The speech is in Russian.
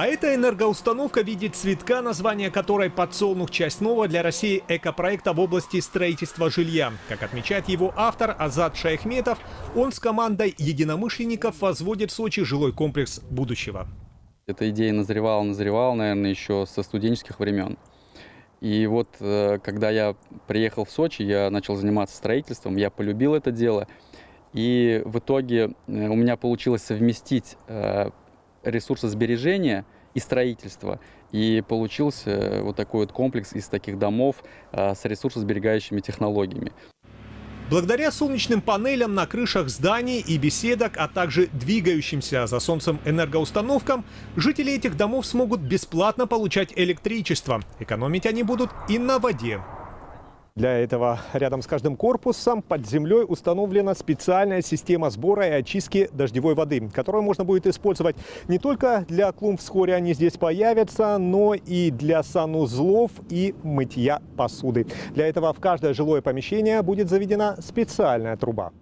А эта энергоустановка в виде цветка, название которой «Подсолнух. Часть нового для России экопроекта в области строительства жилья». Как отмечает его автор Азат Шайхметов, он с командой единомышленников возводит в Сочи жилой комплекс будущего. Эта идея назревала, назревала, наверное, еще со студенческих времен. И вот, э, когда я приехал в Сочи, я начал заниматься строительством, я полюбил это дело. И в итоге э, у меня получилось совместить э, ресурсосбережения и строительства. И получился вот такой вот комплекс из таких домов с ресурсосберегающими технологиями. Благодаря солнечным панелям на крышах зданий и беседок, а также двигающимся за солнцем энергоустановкам, жители этих домов смогут бесплатно получать электричество. Экономить они будут и на воде. Для этого рядом с каждым корпусом под землей установлена специальная система сбора и очистки дождевой воды, которую можно будет использовать не только для клумб, вскоре они здесь появятся, но и для санузлов и мытья посуды. Для этого в каждое жилое помещение будет заведена специальная труба.